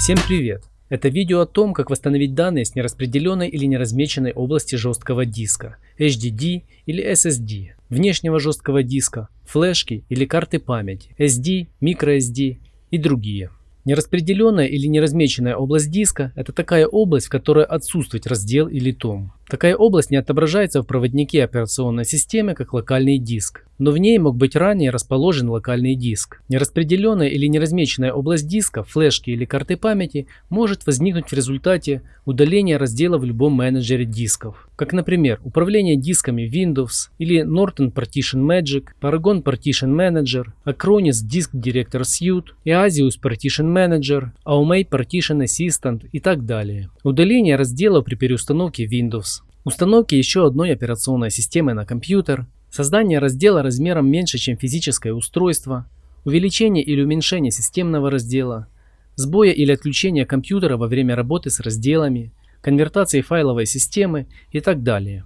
Всем привет! Это видео о том, как восстановить данные с нераспределенной или неразмеченной области жесткого диска, HDD или SSD, внешнего жесткого диска, флешки или карты памяти, SD, microSD и другие. Нераспределенная или неразмеченная область диска – это такая область, в которой отсутствует раздел или том. Такая область не отображается в проводнике операционной системы как локальный диск, но в ней мог быть ранее расположен локальный диск. Нераспределенная или неразмеченная область диска, флешки или карты памяти может возникнуть в результате удаления раздела в любом менеджере дисков, как например управление дисками Windows или Norton Partition Magic, Paragon Partition Manager, Acronis Disk Director Suite, Easius Partition Manager, Aumei Partition Assistant и так далее. Удаление разделов при переустановке Windows установки еще одной операционной системы на компьютер, создание раздела размером меньше, чем физическое устройство, увеличение или уменьшение системного раздела, сбоя или отключения компьютера во время работы с разделами, конвертации файловой системы и так далее.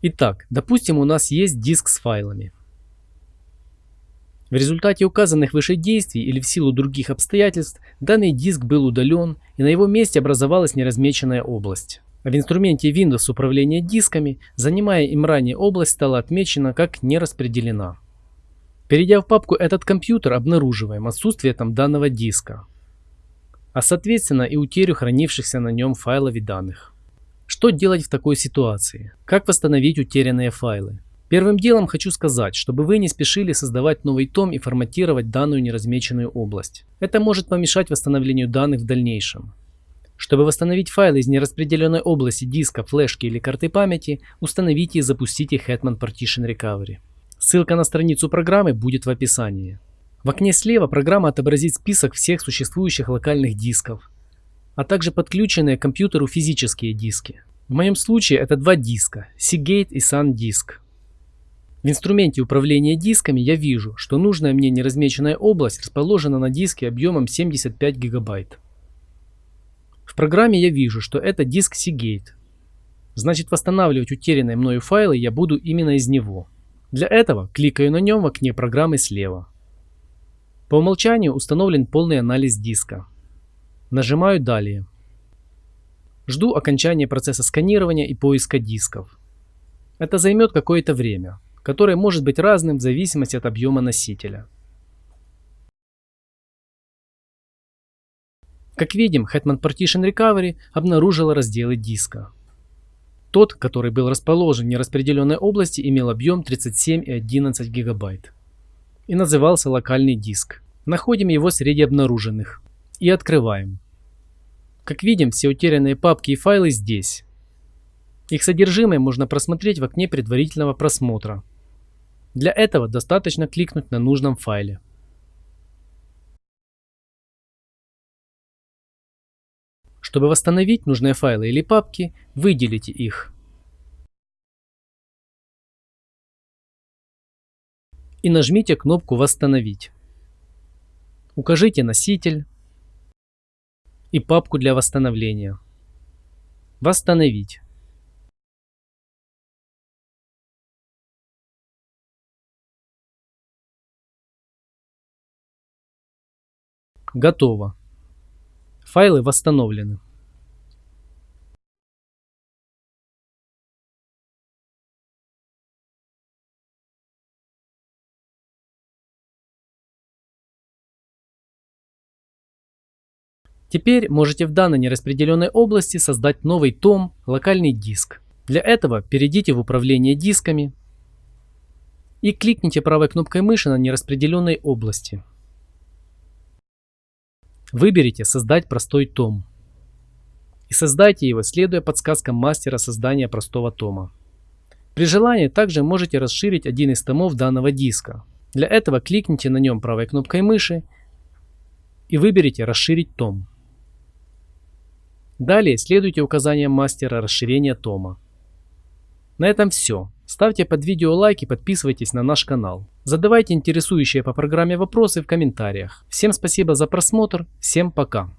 Итак, допустим у нас есть диск с файлами. В результате указанных выше действий или в силу других обстоятельств данный диск был удален и на его месте образовалась неразмеченная область. В инструменте Windows управления дисками, занимая им ранее область, стала отмечена как не распределена. Перейдя в папку «Этот компьютер» обнаруживаем отсутствие там данного диска, а соответственно и утерю хранившихся на нем файлов и данных. Что делать в такой ситуации? Как восстановить утерянные файлы? Первым делом хочу сказать, чтобы вы не спешили создавать новый том и форматировать данную неразмеченную область. Это может помешать восстановлению данных в дальнейшем. Чтобы восстановить файлы из нераспределенной области диска, флешки или карты памяти, установите и запустите Hetman Partition Recovery. Ссылка на страницу программы будет в описании. В окне слева программа отобразит список всех существующих локальных дисков, а также подключенные к компьютеру физические диски. В моем случае это два диска – Seagate и SanDisk. В инструменте управления дисками я вижу, что нужная мне неразмеченная область расположена на диске объемом 75 гигабайт. В программе я вижу, что это диск Seagate. Значит восстанавливать утерянные мною файлы я буду именно из него. Для этого кликаю на нем в окне программы слева. По умолчанию установлен полный анализ диска. Нажимаю «Далее». Жду окончания процесса сканирования и поиска дисков. Это займет какое-то время, которое может быть разным в зависимости от объема носителя. Как видим, Hetman Partition Recovery обнаружила разделы диска. Тот, который был расположен в нераспределенной области, имел объем 37,11 гигабайт и назывался локальный диск. Находим его среди обнаруженных и открываем. Как видим, все утерянные папки и файлы здесь. Их содержимое можно просмотреть в окне предварительного просмотра. Для этого достаточно кликнуть на нужном файле. Чтобы восстановить нужные файлы или папки, выделите их. И нажмите кнопку «Восстановить». Укажите носитель и папку для восстановления. Восстановить. Готово. Файлы восстановлены. Теперь можете в данной нераспределенной области создать новый том, локальный диск. Для этого перейдите в управление дисками и кликните правой кнопкой мыши на нераспределенной области. Выберите «Создать простой том» и создайте его, следуя подсказкам мастера создания простого тома. При желании также можете расширить один из томов данного диска. Для этого кликните на нем правой кнопкой мыши и выберите «Расширить том». Далее следуйте указаниям мастера расширения тома. На этом все. Ставьте под видео лайк и подписывайтесь на наш канал. Задавайте интересующие по программе вопросы в комментариях. Всем спасибо за просмотр, всем пока.